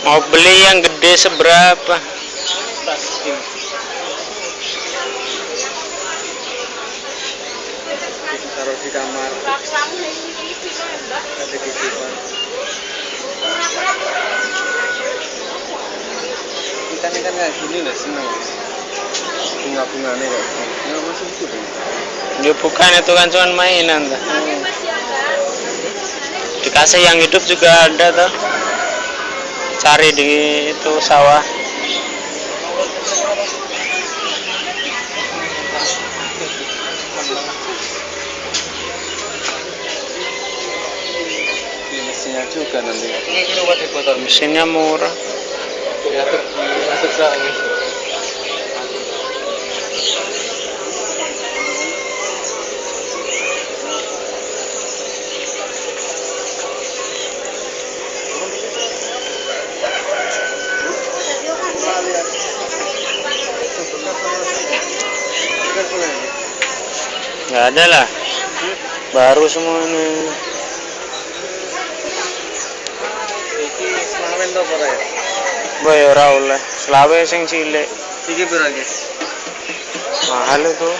Mau beli yang gede seberapa? ini taruh di kamar ada di depan ikan ikan kayak gini lah seneng bunga bunganya kayak gini nggak masuk itu deh Ya bukan itu kan cuma mainan tuh. Dikasih yang hidup juga ada tuh. Cari di itu sawah. ini mesinnya juga nanti Mesinnya murah. Yatuk, Nggak ada lah. Baru semawen to apa ya? Boy ora oleh. Selawe sing cilik. Iki piro iki? Mahal itu.